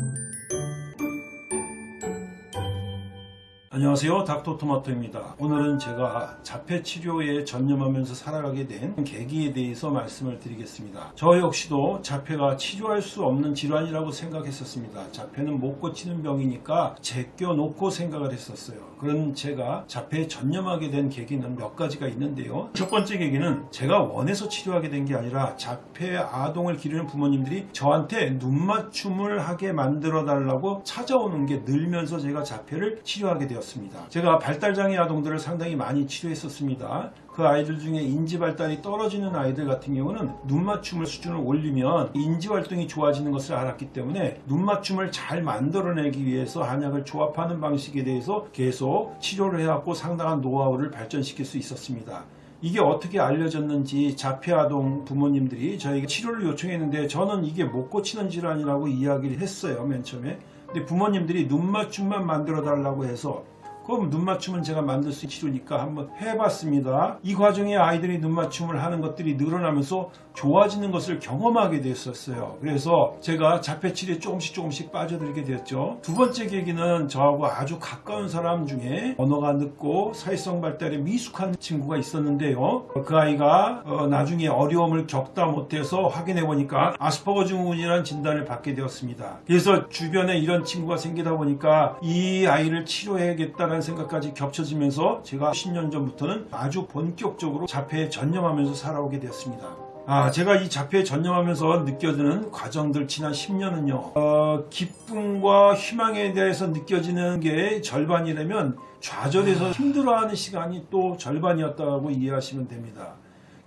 thank you 안녕하세요. 닥터토마토입니다. 오늘은 제가 자폐 치료에 전념하면서 살아가게 된 계기에 대해서 말씀을 드리겠습니다. 저 역시도 자폐가 치료할 수 없는 질환이라고 생각했었습니다. 자폐는 못 고치는 병이니까 제껴놓고 생각을 했었어요. 그런 제가 자폐에 전념하게 된 계기는 몇 가지가 있는데요. 첫 번째 계기는 제가 원해서 치료하게 된 게 아니라 자폐 아동을 기르는 부모님들이 저한테 눈맞춤을 하게 만들어 달라고 찾아오는 게 늘면서 제가 자폐를 치료하게 되었습니다 되었습니다. 제가 발달장애 아동들을 상당히 많이 치료했었습니다. 그 아이들 중에 인지 발달이 떨어지는 아이들 같은 경우는 눈맞춤을 수준을 올리면 인지 활동이 좋아지는 것을 알았기 때문에 눈맞춤을 잘 만들어내기 위해서 한약을 조합하는 방식에 대해서 계속 치료를 해왔고 상당한 노하우를 발전시킬 수 있었습니다. 이게 어떻게 알려졌는지 자폐아동 부모님들이 저에게 치료를 요청했는데 저는 이게 못 고치는 질환이라고 이야기를 했어요 맨 처음에. 근데 부모님들이 눈맞춤만 만들어 달라고 해서 그럼 눈 맞춤은 제가 만들 수 있는 치료니까 한번 해봤습니다. 이 과정에 아이들이 눈 맞춤을 하는 것들이 늘어나면서 좋아지는 것을 경험하게 됐었어요. 그래서 제가 자폐치료에 조금씩 조금씩 빠져들게 되었죠. 두 번째 계기는 저하고 아주 가까운 사람 중에 언어가 늦고 사회성 발달에 미숙한 친구가 있었는데요. 그 아이가 어, 나중에 어려움을 겪다 못해서 확인해 보니까 아스퍼거 증후군이라는 진단을 받게 되었습니다. 그래서 주변에 이런 친구가 생기다 보니까 이 아이를 치료해야겠다는 생각까지 겹쳐지면서 제가 10년 전부터는 아주 본격적으로 자폐에 전념하면서 살아오게 되었습니다. 아, 제가 이 자폐에 전념하면서 느껴지는 과정들 지난 10년은요, 어, 기쁨과 희망에 대해서 느껴지는 게 절반이라면 좌절해서 힘들어하는 시간이 또 절반이었다고 이해하시면 됩니다.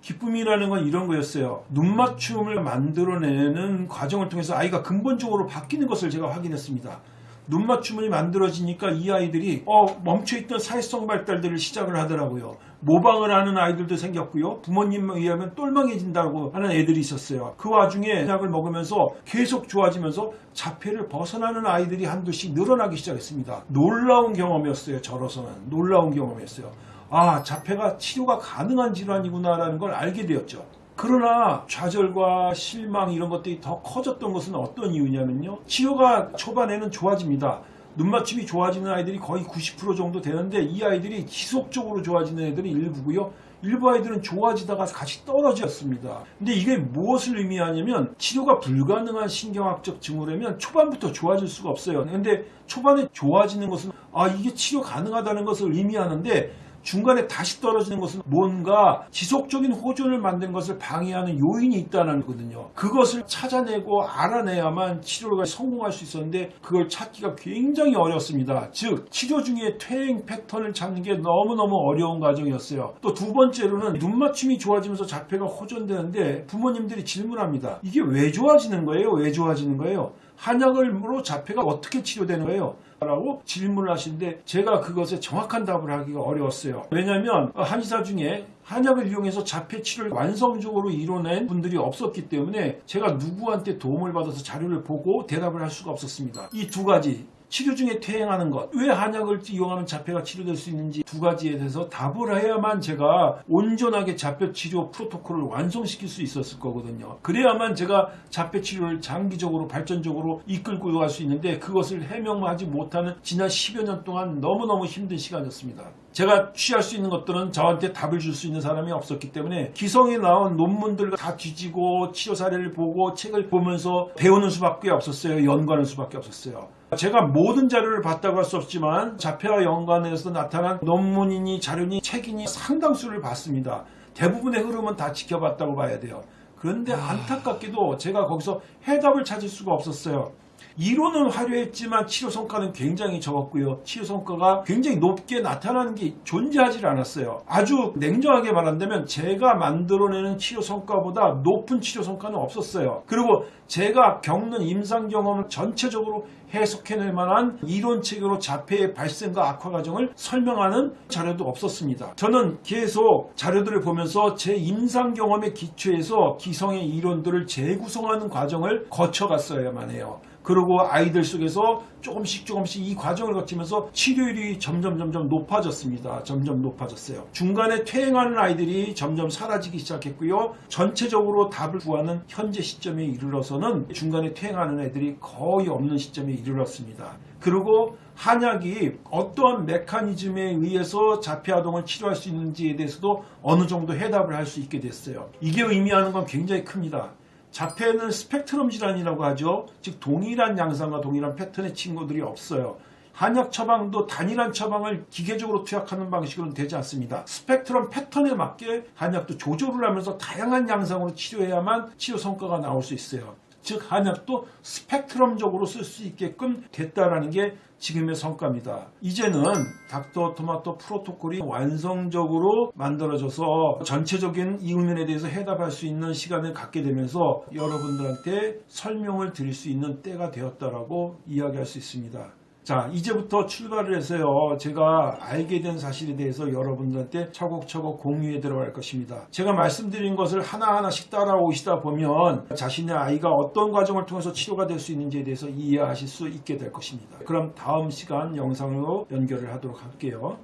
기쁨이라는 건 이런 거였어요. 눈맞춤을 만들어내는 과정을 통해서 아이가 근본적으로 바뀌는 것을 제가 확인했습니다. 눈맞춤이 만들어지니까 이 아이들이 어, 멈춰있던 사회성 발달들을 시작을 하더라고요. 모방을 하는 아이들도 생겼고요. 부모님에 의하면 똘망해진다고 하는 애들이 있었어요. 그 와중에 약을 먹으면서 계속 좋아지면서 자폐를 벗어나는 아이들이 한두씩 늘어나기 시작했습니다. 놀라운 경험이었어요. 저로서는 놀라운 경험이었어요. 아 자폐가 치료가 가능한 질환이구나라는 걸 알게 되었죠. 그러나 좌절과 실망 이런 것들이 더 커졌던 것은 어떤 이유냐면요. 치료가 초반에는 좋아집니다. 눈맞춤이 좋아지는 아이들이 거의 90% 정도 되는데 이 아이들이 지속적으로 좋아지는 애들이 일부고요. 일부 아이들은 좋아지다가 같이 떨어졌습니다. 근데 이게 무엇을 의미하냐면 치료가 불가능한 신경학적 증후라면 초반부터 좋아질 수가 없어요. 근데 초반에 좋아지는 것은 아 이게 치료 가능하다는 것을 의미하는데 중간에 다시 떨어지는 것은 뭔가 지속적인 호전을 만드는 것을 방해하는 요인이 있다는 거거든요. 그것을 찾아내고 알아내야만 치료가 성공할 수 있었는데 그걸 찾기가 굉장히 어렵습니다. 즉 치료 중에 퇴행 패턴을 찾는 게 너무너무 어려운 과정이었어요. 또 두 번째로는 눈 맞춤이 좋아지면서 자폐가 호전되는데 부모님들이 질문합니다. 이게 왜 좋아지는 거예요? 왜 좋아지는 거예요? 한약으로 자폐가 어떻게 치료되는 거예요? 라고 질문을 하시는데 제가 그것에 정확한 답을 하기가 어려웠어요. 왜냐하면 한의사 중에 한약을 이용해서 자폐 치료를 완성적으로 이뤄낸 분들이 없었기 때문에 제가 누구한테 도움을 받아서 자료를 보고 대답을 할 수가 없었습니다. 이 두 가지 치료 중에 퇴행하는 것, 왜 한약을 이용하면 자폐가 치료될 수 있는지 두 가지에 대해서 답을 해야만 제가 온전하게 자폐 치료 프로토콜을 완성시킬 수 있었을 거거든요. 그래야만 제가 자폐 치료를 장기적으로 발전적으로 이끌고 갈 수 있는데 그것을 해명하지 못하는 지난 10여 년 동안 너무너무 힘든 시간이었습니다. 제가 취할 수 있는 것들은 저한테 답을 줄 수 있는 사람이 없었기 때문에 기성에 나온 논문들 다 뒤지고 치료 사례를 보고 책을 보면서 배우는 수밖에 없었어요. 연구하는 수밖에 없었어요. 제가 모든 자료를 봤다고 할 수 없지만 자폐와 연관해서 나타난 논문이니 자료니 책이니 상당수를 봤습니다. 대부분의 흐름은 다 지켜봤다고 봐야 돼요. 그런데 안타깝게도 제가 거기서 해답을 찾을 수가 없었어요. 이론은 화려했지만 치료 성과는 굉장히 적었고요. 치료 성과가 굉장히 높게 나타나는 게 존재하지 않았어요. 아주 냉정하게 말한다면 제가 만들어내는 치료 성과보다 높은 치료 성과는 없었어요. 그리고 제가 겪는 임상 경험을 전체적으로 해석해낼 만한 이론책으로 자폐의 발생과 악화 과정을 설명하는 자료도 없었습니다. 저는 계속 자료들을 보면서 제 임상 경험에 기초해서 기성의 이론들을 재구성하는 과정을 거쳐갔어야만 해요. 그리고 아이들 속에서 조금씩 조금씩 이 과정을 거치면서 치료율이 점점 점점 높아졌습니다. 점점 높아졌어요. 중간에 퇴행하는 아이들이 점점 사라지기 시작했고요. 전체적으로 답을 구하는 현재 시점에 이르러서는 중간에 퇴행하는 애들이 거의 없는 시점에 이르렀습니다. 그리고 한약이 어떠한 메커니즘에 의해서 자폐아동을 치료할 수 있는지에 대해서도 어느 정도 해답을 할 수 있게 됐어요. 이게 의미하는 건 굉장히 큽니다. 자폐는 스펙트럼 질환이라고 하죠. 즉 동일한 양상과 동일한 패턴의 친구들이 없어요. 한약 처방도 단일한 처방을 기계적으로 투약하는 방식으로는 되지 않습니다. 스펙트럼 패턴에 맞게 한약도 조절을 하면서 다양한 양상으로 치료해야만 치료 성과가 나올 수 있어요. 즉 한약도 스펙트럼적으로 쓸 수 있게끔 됐다라는 게 지금의 성과입니다. 이제는 닥터 토마토 프로토콜이 완성적으로 만들어져서 전체적인 이 의문에 대해서 해답할 수 있는 시간을 갖게 되면서 여러분들한테 설명을 드릴 수 있는 때가 되었다라고 이야기할 수 있습니다. 자, 이제부터 출발을 해서요, 제가 알게 된 사실에 대해서 여러분들한테 차곡차곡 공유해 들어갈 것입니다. 제가 말씀드린 것을 하나하나씩 따라오시다 보면 자신의 아이가 어떤 과정을 통해서 치료가 될 수 있는지에 대해서 이해하실 수 있게 될 것입니다. 그럼 다음 시간 영상으로 연결을 하도록 할게요.